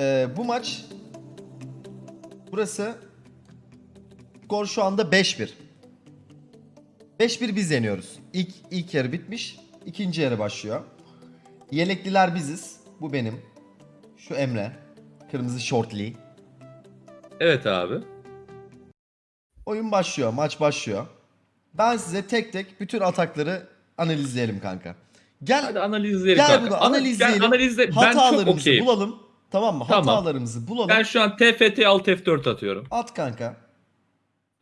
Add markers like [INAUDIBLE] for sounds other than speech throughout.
Ee, bu maç burası skor şu anda 5-1. 5-1 biz yeniyoruz. İlk, ilk yarı bitmiş. ikinci yarı başlıyor. Yelekliler biziz. Bu benim. Şu Emre. Kırmızı şortli. Evet abi. Oyun başlıyor. Maç başlıyor. Ben size tek tek bütün atakları analizleyelim kanka. Gel Hadi analizleyelim Gel kanka. bunu Ana- analizleyelim. Ben analizle ben çok hatalarımızı okeyim. bulalım. Tamam mı? Tamam. Hatalarımızı bulalım. Ben şu an TFT alt F4 atıyorum. At kanka. At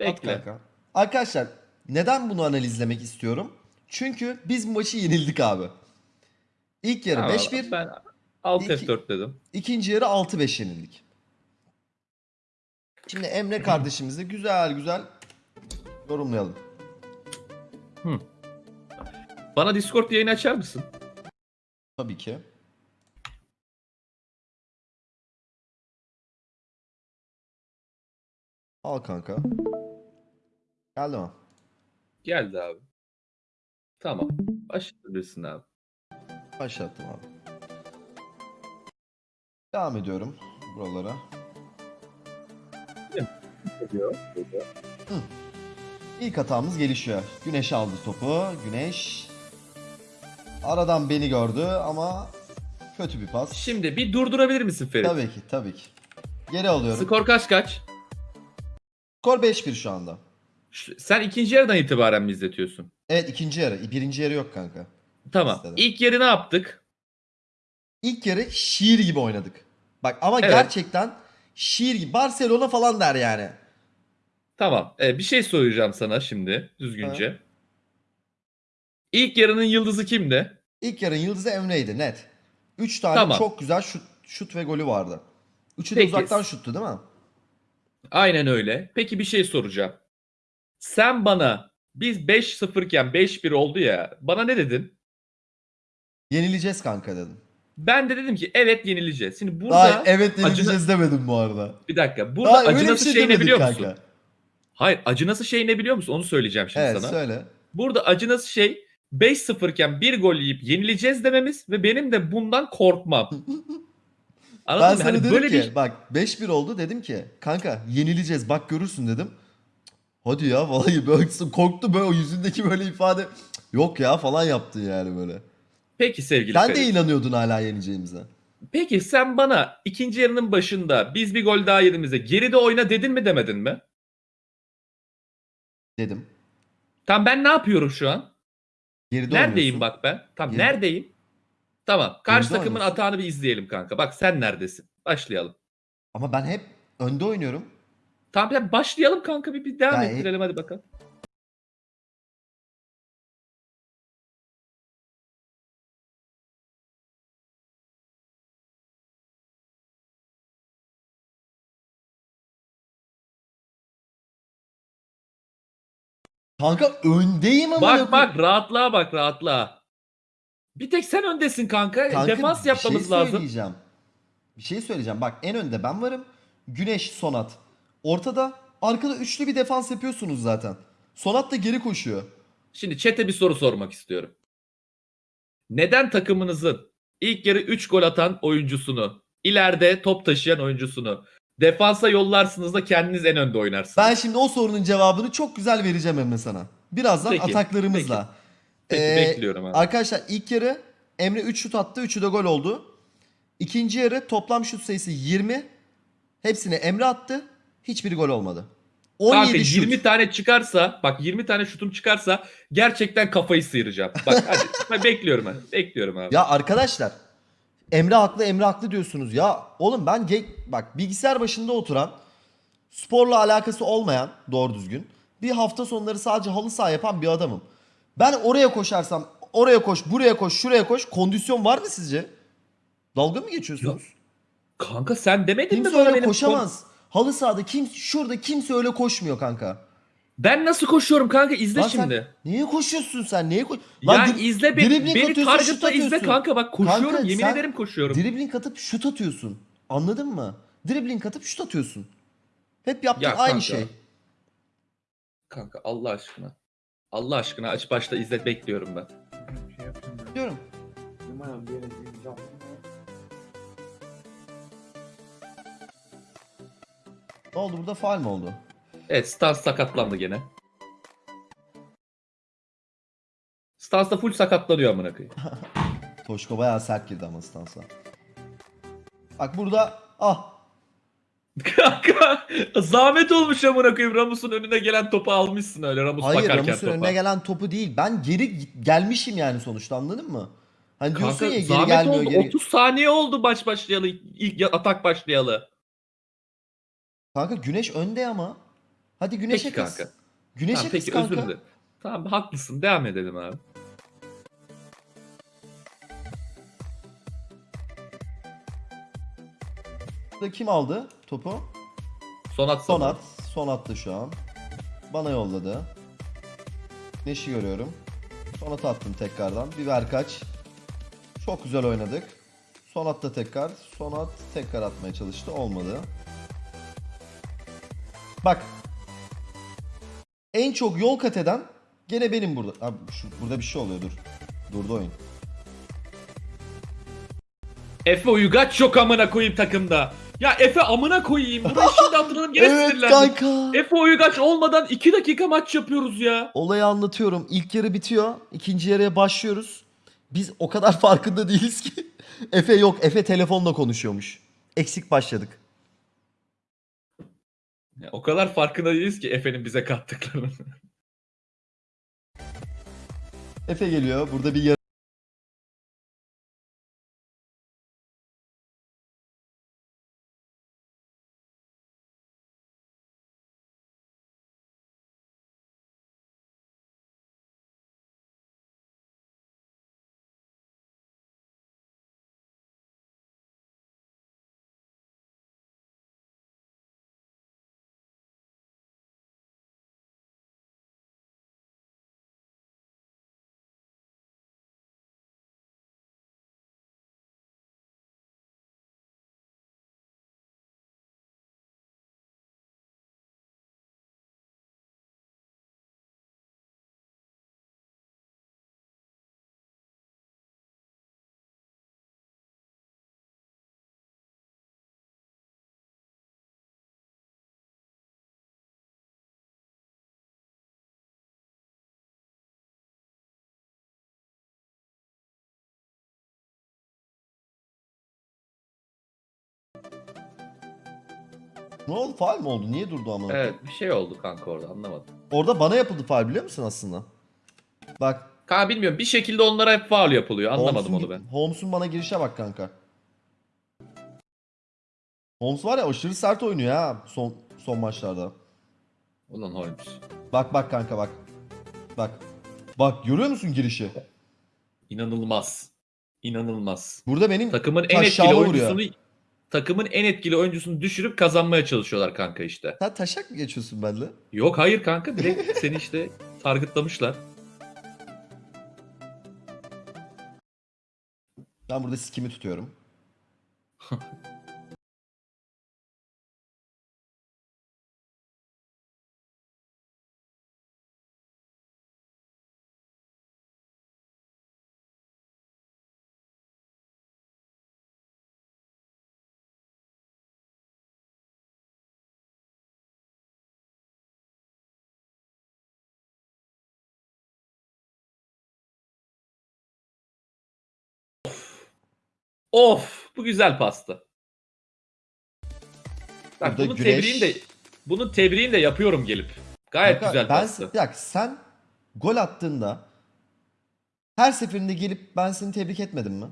Bekle. kanka. Arkadaşlar neden bunu analizlemek istiyorum? Çünkü biz bu maçı yenildik abi. İlk yarı Tamam, 5-1, Ben alt İki- F4 dedim. ikinci yarı 6-5 yenildik. Şimdi Emre kardeşimizi güzel güzel yorumlayalım. Bana Discord yayını açar mısın? Tabii ki. Al kanka. Geldi mi? Geldi abi. Tamam. Başlayabilirsin abi. Başlattım abi. Devam ediyorum buralara. İlk hatamız gelişiyor. Güneş aldı topu. Güneş aradan beni gördü ama kötü bir pas. Şimdi bir durdurabilir misin Ferit? Tabii ki, tabii ki. Geri alıyorum. Skor kaç kaç? Skor 5-1 şu anda. Sen ikinci yarıdan itibaren mi izletiyorsun? Evet ikinci yarı. Birinci yarı yok kanka. Tamam. İstedim. İlk yarı ne yaptık? İlk yarı şiir gibi oynadık. Bak ama Evet. gerçekten şiir gibi. Barcelona falan der yani. Tamam. Ee, bir şey soracağım sana şimdi düzgünce. İlk yarının yıldızı kimdi? İlk yarın yıldızı Emre'ydi net. 3 tane Tamam. çok güzel şut, şut ve golü vardı. Üçü de Peki. uzaktan şuttu değil mi? Aynen öyle. Peki bir şey soracağım. Sen bana biz 5-0 iken 5-1 oldu ya. Bana ne dedin? Yenileceğiz kanka dedim. Ben de dedim ki evet yenileceğiz. Şimdi burada Daha evet acına- yenileceğiz demedim bu arada. bir dakika. Burada Daha acı nasıl şey şey ne biliyor kanka. musun? Hayır acı nasıl şey ne biliyor musun? Onu söyleyeceğim şimdi Evet sana. söyle. Burada acı nasıl şey 5-0 iken bir gol yiyip yenileceğiz dememiz ve benim de bundan korkmam. [LAUGHS] Anladın ben mı? sana Hani dedim böyle ki bir bak 5-1 oldu dedim ki kanka yenileceğiz bak görürsün dedim. Hadi ya vallahi böyle [LAUGHS] korktu böyle o yüzündeki böyle ifade yok ya falan yaptın yani böyle. Peki sevgili Sen de Ferit. inanıyordun hala yeneceğimize. Peki sen bana ikinci yarının başında biz bir gol daha yediğimizde geride oyna dedin mi demedin mi? Dedim. Tamam ben ne yapıyorum şu an? Geride neredeyim oynuyorsun. bak ben? Tamam Geride- neredeyim? Tamam. Karşı Geride takımın oynuyorsun. atağını bir izleyelim kanka. Bak sen neredesin? Başlayalım. Ama ben hep önde oynuyorum. Tamam ya başlayalım kanka bir, bir devam Ya, ettirelim hadi bakalım. Kanka öndeyim ama. Bak bak rahatlığa bak rahatlığa. Bir tek sen öndesin kanka. Kanka, Defans yapmamız bir şey lazım. söyleyeceğim. Bir şey söyleyeceğim. Bak en önde ben varım. Güneş, Sonat. Ortada arkada üçlü bir defans yapıyorsunuz zaten. Sonat da geri koşuyor. Şimdi chat'e bir soru sormak istiyorum. Neden takımınızın ilk yarı 3 gol atan oyuncusunu, ileride top taşıyan oyuncusunu defansa yollarsınız da kendiniz en önde oynarsınız? Ben şimdi o sorunun cevabını çok güzel vereceğim Emre sana. Birazdan Peki, ataklarımızla. Peki Ee, bekliyorum abi. Arkadaşlar ilk yarı Emre 3 şut attı. 3'ü de gol oldu. İkinci yarı toplam şut sayısı 20. Hepsini Emre attı. Hiçbiri gol olmadı. 17 Kanka şut. 20 tane çıkarsa, bak 20 tane şutum çıkarsa gerçekten kafayı sıyıracağım. Bak hadi [LAUGHS] ben bekliyorum ben. Bekliyorum abi. Ya arkadaşlar Emre haklı Emre haklı diyorsunuz. Ya oğlum ben ge- bak bilgisayar başında oturan sporla alakası olmayan doğru düzgün bir hafta sonları sadece halı saha yapan bir adamım. Ben oraya koşarsam oraya koş buraya koş şuraya koş kondisyon var mı sizce? Dalga mı geçiyorsunuz? Kanka sen demedin mi Kimse bana öyle benim koşamaz. Halı sahada kim şurada kimse öyle koşmuyor kanka. Ben nasıl koşuyorum kanka izle Lan sen şimdi. Niye koşuyorsun sen? Niye koş? Ya dri- izle beni, dribbling beni targetla izle kanka bak koşuyorum Kanka, yemin ederim koşuyorum. Dribbling atıp şut atıyorsun. Anladın mı? Dribbling atıp şut atıyorsun. Hep yaptığın Ya aynı kanka. şey. Kanka Allah aşkına. Allah aşkına aç başta izle bekliyorum ben. Şey yapayım ben. Diyorum. Numaram bir yere gireceğim. Ne oldu burada faal mi oldu? Evet Stans sakatlandı gene. Stans da full sakatlanıyor amına koyayım. [LAUGHS] Toşko bayağı sert girdi ama stansa. Bak burada ah Kanka zahmet olmuş amına koyayım. Ramus'un önüne gelen topu almışsın öyle Ramus hayır bakarken Ramus'un topa. önüne gelen topu değil. Ben geri gelmişim yani sonuçta anladın mı? Hani diyorsun Kanka ya geri zahmet gelmiyor oldu. geri. 30 saniye oldu maç başlayalı. ilk atak başlayalı. Kanka güneş önde ama. Hadi güneşe Peki kız. kanka. Güneşe Tamam, kız peki kanka. özür dilerim. Tamam haklısın devam edelim abi. Burada kim aldı topu? Sonat Sonat. Sonat şu an. Bana yolladı. Neşi görüyorum. Sonat attım tekrardan. Bir ver kaç. Çok güzel oynadık. Sonat da tekrar. Sonat tekrar atmaya çalıştı. Olmadı. Bak. En çok yol kat eden gene benim burada. Abi şu, burada bir şey oluyor dur. Durdu oyun. Efe Uygaç yok amına koyayım takımda. Ya Efe amına koyayım. Burayı [LAUGHS] şimdi hatırladım gene evet sinirlendim. kanka. Efe Uygaç olmadan 2 dakika maç yapıyoruz ya. Olayı anlatıyorum. İlk yarı bitiyor. ikinci yarıya başlıyoruz. Biz o kadar [LAUGHS] farkında değiliz ki. [LAUGHS] Efe yok. Efe telefonla konuşuyormuş. Eksik başladık. Ya, O kadar farkında değiliz ki Efe'nin bize kattıklarının. Efe geliyor. Burada bir oldu? Faal mi oldu? Niye durdu ama? evet bir şey oldu kanka orada anlamadım. Orada bana yapıldı faal biliyor musun aslında? Bak. Kanka bilmiyorum bir şekilde onlara hep faul yapılıyor anlamadım Holmes'un- onu ben. Holmes'un bana girişe bak kanka. Holmes var ya aşırı sert oynuyor ha son son maçlarda. Ulan Holmes. Bak bak kanka bak. Bak. Bak görüyor musun girişi? İnanılmaz. İnanılmaz. Burada benim Takımın en etkili vuruyor. Takımın en etkili oyuncusunu düşürüp kazanmaya çalışıyorlar kanka işte. sen taşak mı geçiyorsun benimle? Yok hayır kanka direkt [LAUGHS] seni işte targetlamışlar. Ben burada sikimi tutuyorum. [LAUGHS] Of bu güzel pastı. Bak Burada bunun güneş- tebriğini de bunun tebriğini de yapıyorum gelip. Gayet Kanka, güzel ben, pastı. Bir dakika, sen gol attığında her seferinde gelip ben seni tebrik etmedim mi?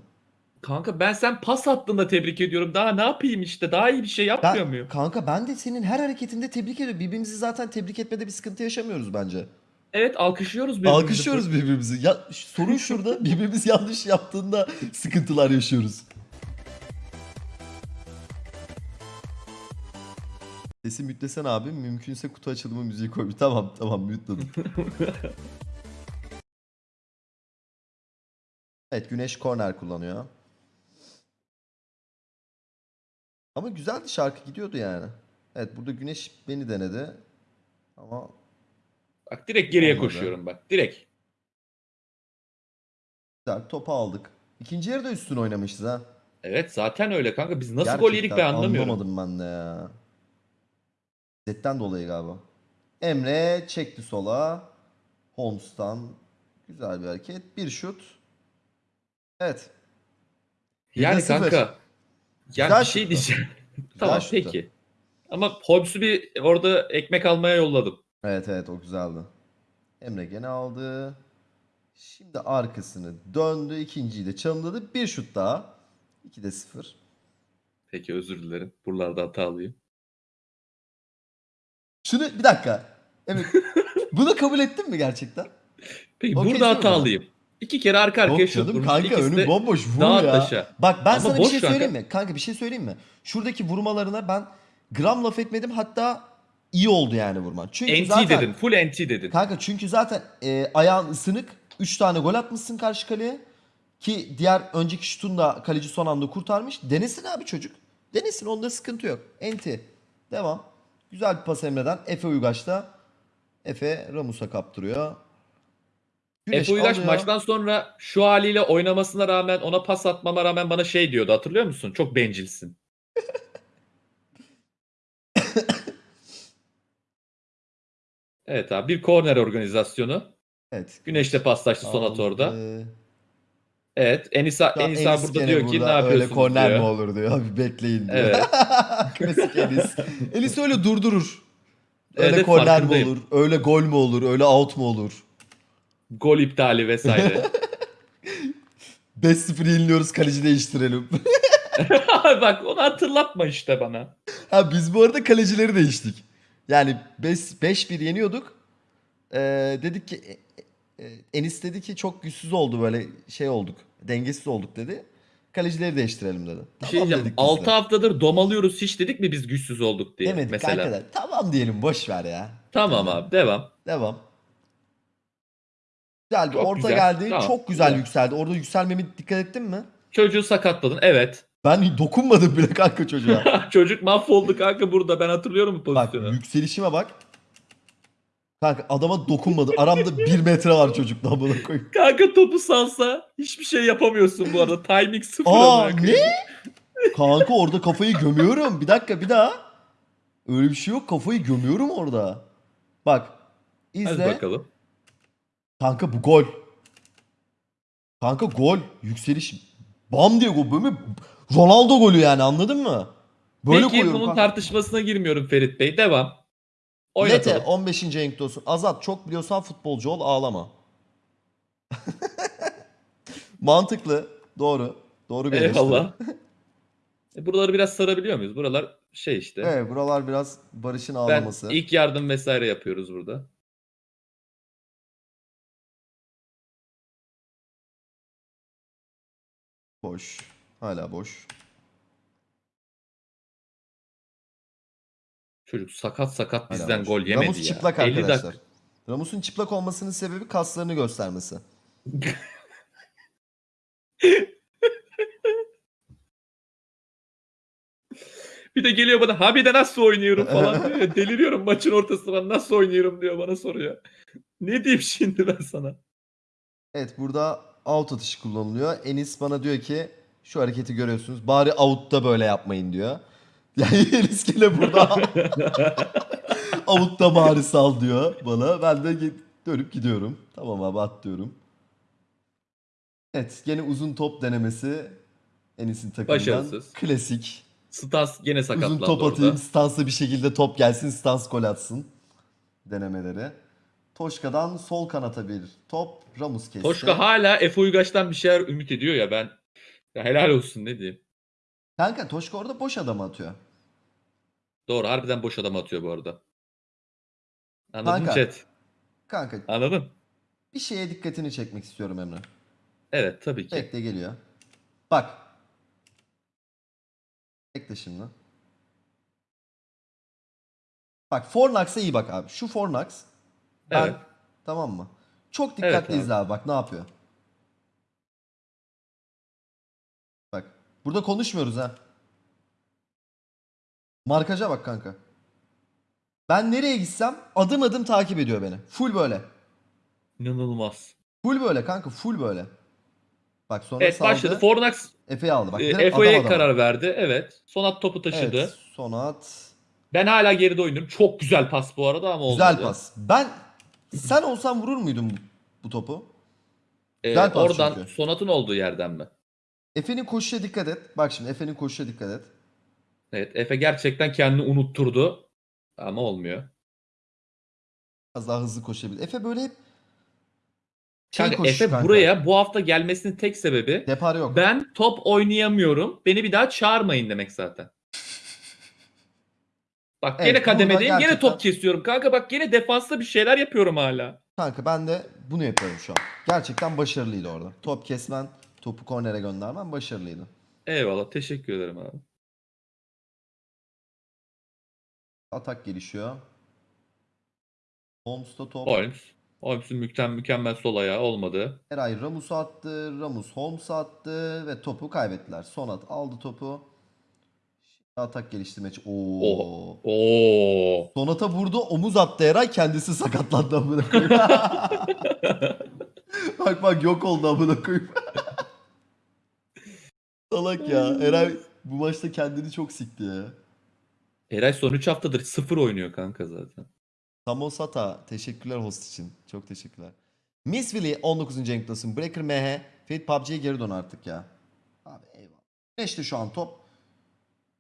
Kanka ben sen pas attığında tebrik ediyorum. Daha ne yapayım işte? Daha iyi bir şey yapmıyor Ben, muyum? kanka ben de senin her hareketinde tebrik ediyorum. Birbirimizi zaten tebrik etmede bir sıkıntı yaşamıyoruz bence. Evet alkışlıyoruz birbirimizi. Alkışlıyoruz birbirimizi. Ya sorun şurada [LAUGHS] birbirimiz yanlış yaptığında sıkıntılar yaşıyoruz. Sesi mütlesen abi. Mümkünse kutu açılımı müziği koy. [LAUGHS] Tamam tamam mütledim. [LAUGHS] evet Güneş korner kullanıyor. Ama güzeldi şarkı gidiyordu yani. Evet burada Güneş beni denedi. Ama Bak direkt geriye Olmadı. koşuyorum bak. Direkt. güzel topu aldık. İkinci yarıda üstün oynamışız ha. Evet zaten öyle kanka. Biz nasıl gol yedik ben anlamıyorum. Anlamadım ben de ya. Zetten dolayı galiba. Emre çekti sola. Holmes'tan güzel bir hareket. Bir şut. Evet. Yani 1'de 0. kanka. Yani Güzel bir şey şuttu. diyeceğim. [LAUGHS] tamam şuttu. peki. Ama Hobbes'u bir orada ekmek almaya yolladım. Evet evet o güzeldi. Emre gene aldı. Şimdi arkasını döndü. ikinciyi de çalımladı. Bir şut daha. 2'de 0. Peki özür dilerim. Buralarda hatalıyım. Şunu bir dakika. Evet. [LAUGHS] Bunu kabul ettin mi gerçekten? Peki Okey, burada hatalıyım. İki kere arka arkaya Yok şut canım vurmuş. kanka İkisi önüm de bomboş vur ya. taşa. Bak ben Ama sana bir boş şey kanka. söyleyeyim mi? Kanka bir şey söyleyeyim mi? Şuradaki vurmalarına ben gram laf etmedim hatta iyi oldu yani vurman. Çünkü NT zaten dedin. Full NT dedin. kanka çünkü zaten e, ayağın ısınık 3 tane gol atmışsın karşı kaleye ki diğer önceki şutun da kaleci son anda kurtarmış. Denesin abi çocuk. Denesin onda sıkıntı yok. Enti. Devam. Güzel bir pas Emre'den. Efe Uygaç'ta. Efe Ramus'a kaptırıyor. Güneş Efe Uygaç alıyor. maçtan sonra şu haliyle oynamasına rağmen ona pas atmama rağmen bana şey diyordu hatırlıyor musun? Çok bencilsin. Evet abi bir korner organizasyonu. Evet. Güneşle paslaştı Sonat orada. Evet Enisa, Enisa Enis burada diyor ki ne burada, yapıyorsunuz Öyle korner diyor. mi olur diyor. Bir bekleyin diyor. Evet. [LAUGHS] Klasik Enis. Enis öyle durdurur. Öyle Evet, korner mi olur? Öyle gol mü olur? Öyle out mu olur? Gol iptali vesaire. [LAUGHS] 5-0 yeniliyoruz kaleci değiştirelim. [LAUGHS] Bak onu hatırlatma işte bana. ha biz bu arada kalecileri değiştik. Yani 5-1 yeniyorduk. Ee, dedik ki e, e, Enis dedi ki çok güçsüz oldu böyle şey olduk. Dengesiz olduk dedi. Kalecileri değiştirelim dedi. Bir şey diyeceğim. dedik biz de. 6 haftadır domalıyoruz hiç dedik mi biz güçsüz olduk diye Demedik mesela. da. Tamam diyelim boş ver ya. Tamam abi devam. Devam. Güzel bir Çok orta güzel. geldi. Tamam, Çok güzel güzel. yükseldi. Orada yükselmemi dikkat ettin mi? Çocuğu sakatladın. Evet. Ben dokunmadım bile kanka çocuğa. [LAUGHS] Çocuk mahvoldu kanka burada. Ben hatırlıyorum bu bak pozisyonu. yükselişime bak. Kanka adama dokunmadı. Aramda bir metre var çocukla buna koy. Kanka topu salsa hiçbir şey yapamıyorsun bu arada. Timing sıfır. Aa amına koyayım. ne? Kanka orada kafayı gömüyorum. Bir dakika bir daha. Öyle bir şey yok. Kafayı gömüyorum orada. Bak. Hadi izle. bakalım. Kanka bu gol. Kanka gol. Yükseliş. Bam diye gol. Böyle Ronaldo golü yani anladın mı? Böyle Peki bunun kanka. tartışmasına girmiyorum Ferit Bey. Devam. Oynatalım. 15. renkte olsun. Azat çok biliyorsan futbolcu ol ağlama. [LAUGHS] Mantıklı. Doğru. Doğru bir. Eyvallah. [LAUGHS] E, Buraları biraz sarabiliyor muyuz? Buralar şey işte. Evet buralar biraz Barış'ın ben ağlaması. ilk yardım vesaire yapıyoruz burada. Boş. Hala boş. Çocuk sakat sakat Hala bizden boş. gol yemedi Ramus ya. çıplak 50 arkadaşlar. Ramus'un çıplak olmasının sebebi kaslarını göstermesi. [LAUGHS] Bir de geliyor bana abi de nasıl oynuyorum falan diyor. ya. [LAUGHS] Deliriyorum maçın ortasında nasıl oynuyorum diyor bana soruyor. Ne diyeyim şimdi ben sana? Evet burada out atışı kullanılıyor. Enis bana diyor ki şu hareketi görüyorsunuz. Bari out'ta böyle yapmayın diyor. [LAUGHS] Yani gene burada [LAUGHS] out'ta bari sal diyor bana. Ben de dönüp gidiyorum. Tamam abi at diyorum. Evet gene uzun top denemesi Enis'in takımından. Başarısız. Klasik. Stas gene sakatlandı Uzun top orada. atayım stansa bir şekilde top gelsin stans gol atsın denemeleri. Toşka'dan sol kanata bir top. Ramus kesti. Toşka hala Efe Uygaç'tan bir şeyler ümit ediyor ya ben. Ya helal olsun ne diyeyim. Kanka Toşka orada boş adam atıyor. Doğru harbiden boş adam atıyor bu arada. Anladın Kanka. chat? Kanka Anladın? bir şeye dikkatini çekmek istiyorum Emre. Evet tabii ki. Bekle geliyor. Bak. Bekle şimdi. Bak Fornax'a iyi bak abi. Şu Fornax. Ben, Evet. Tamam mı? Çok Evet dikkatli abi. izle abi bak ne yapıyor. Burada konuşmuyoruz ha. Markaja bak kanka. Ben nereye gitsem adım adım takip ediyor beni. Full böyle. İnanılmaz. Full böyle kanka full böyle. Bak sonra Evet saldı. başladı. Fornax Efe'yi aldı. Bak e, Efe'ye karar verdi. Evet. Son at topu taşıdı. Evet, Sonat Ben hala geride oynuyorum. Çok güzel pas bu arada ama olmadı. Güzel pas. Ben sen olsan vurur muydun bu, bu topu? Ee, Güzel oradan çünkü. Sonat'ın olduğu yerden mi? Efe'nin koşuşa dikkat et. Bak şimdi Efe'nin koşuşa dikkat et. Evet Efe gerçekten kendini unutturdu. Ama olmuyor. Biraz daha hızlı koşabilir. Efe böyle hep şey Kanka Efe kanka. buraya bu hafta gelmesinin tek sebebi Depar yok. ben top oynayamıyorum. Beni bir daha çağırmayın demek zaten. [LAUGHS] Bak Evet, gene kademedeyim. Gene gerçekten- top kesiyorum. Kanka bak gene defansta bir şeyler yapıyorum hala. Kanka ben de bunu yapıyorum şu an. Gerçekten başarılıydı orada. Top kesmen, topu kornere göndermen başarılıydı. Eyvallah. Teşekkür ederim abi. Atak gelişiyor. Holmes'ta top. Holmes. Holmes'un mükemmel, mükemmel sol ayağı olmadı. Eray Ramus'u attı. Ramus Holmes'u attı ve topu kaybettiler. Sonat aldı topu. Şimdi atak geliştirme için. Oo. Oha. Oo. Sonata vurdu, omuz attı Eray kendisi sakatlandı amına koyayım. [LAUGHS] bak bak yok oldu amına koyayım. Salak ya. Eray bu maçta kendini çok sikti ya. Eray son 3 haftadır sıfır oynuyor kanka zaten. Samosata teşekkürler host için. Çok teşekkürler. Miss Willy 19. renk klasın. Breaker MH. Fate PUBG'ye geri dön artık ya. Abi eyvallah. Güneş'te şu an top.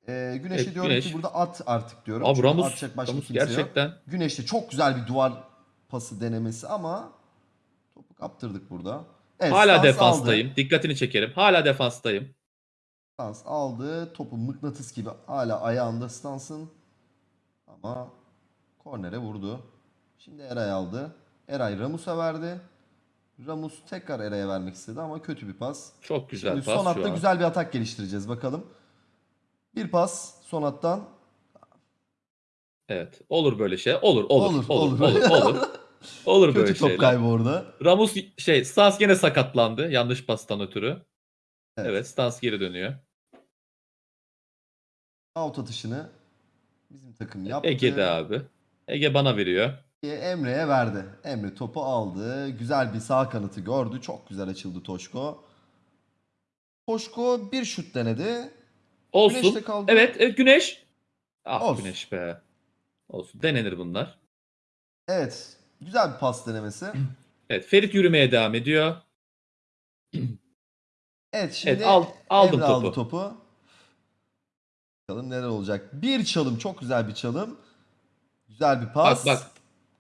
Ee, Güneş'e Evet, diyorum Güneş. ki burada at artık diyorum. Abi Çünkü Ramus, atacak başka Ramus kimse yok. gerçekten Güneş'te çok güzel bir duvar pası denemesi ama topu kaptırdık burada. Evet, hala defanstayım. Aldı. Dikkatini çekerim. Hala defanstayım. Stans aldı. Topu mıknatıs gibi hala ayağında Stans'ın. Ama kornere vurdu. Şimdi Eray aldı. Eray Ramus'a verdi. Ramus tekrar Eray'a vermek istedi ama kötü bir pas. Çok güzel Şimdi pas son hatta güzel bir atak geliştireceğiz bakalım. Bir pas son hattan. Evet. Olur böyle şey. Olur, olur, Olur, olur, olur. olur, [LAUGHS] olur. Olur, böyle Kötü top şeyler. kaybı orada. Ramus şey, Stans gene sakatlandı yanlış pastan ötürü. Evet. Evet, Stans geri dönüyor. Out atışını bizim takım yaptı. Ege'de abi. Ege bana veriyor. Emre'ye verdi. Emre topu aldı. Güzel bir sağ kanatı gördü. Çok güzel açıldı Toşko. Toşko bir şut denedi. Olsun. Güneşte kaldı. Evet, evet Güneş. Ah Olsun. Güneş be. Olsun. Denenir bunlar. Evet. Güzel bir pas denemesi. [CLEARS THROAT] Evet, Ferit yürümeye devam ediyor. [CLEARS THROAT] Evet şimdi Evet, al- aldım Emre aldı topu. Bakalım neler olacak. Bir çalım. Çok güzel bir çalım. Güzel bir pas. Bak bak.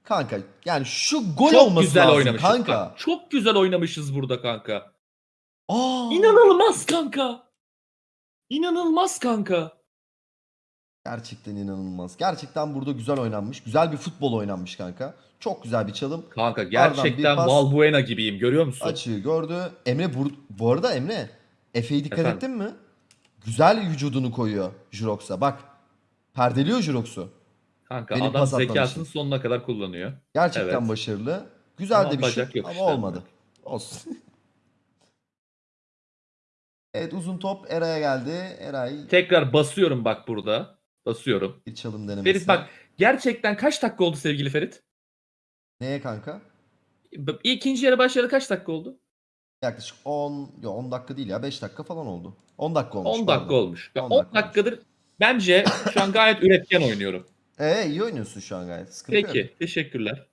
Kanka yani şu gol Çok olması güzel lazım oynamışız. kanka. Bak, çok güzel oynamışız burada kanka. Aa, İnanılmaz kanka. İnanılmaz kanka. Gerçekten inanılmaz. Gerçekten burada güzel oynanmış. Güzel bir futbol oynanmış kanka. Çok güzel bir çalım. Kanka gerçekten. Valbuena gibiyim görüyor musun? Açığı gördü. Emre bu, bu arada Emre Efe'yi dikkat Efendim? ettin mi? Güzel vücudunu koyuyor Jurox'a. Bak. Perdeliyor Jurox'u. Kanka Benim adam zekasını sonuna kadar kullanıyor. Gerçekten Evet. başarılı. Güzel Ama de bir yok ama işte. olmadı. Olsun. [LAUGHS] evet uzun top Eray'a geldi. Eray Tekrar basıyorum bak burada. Basıyorum. bir çalım denemesi. Ferit bak gerçekten kaç dakika oldu sevgili Ferit? Neye kanka? İkinci yarı başlayalı kaç dakika oldu? Yaklaşık 10, yo 10 dakika değil ya 5 dakika falan oldu. 10 dakika olmuş. 10 dakika pardon. olmuş. Ya 10 10 dakika dakikadır bence şu an gayet üretken oynuyorum. [LAUGHS] Ee iyi oynuyorsun şu an gayet. Sıkıntı yok. Peki teşekkürler.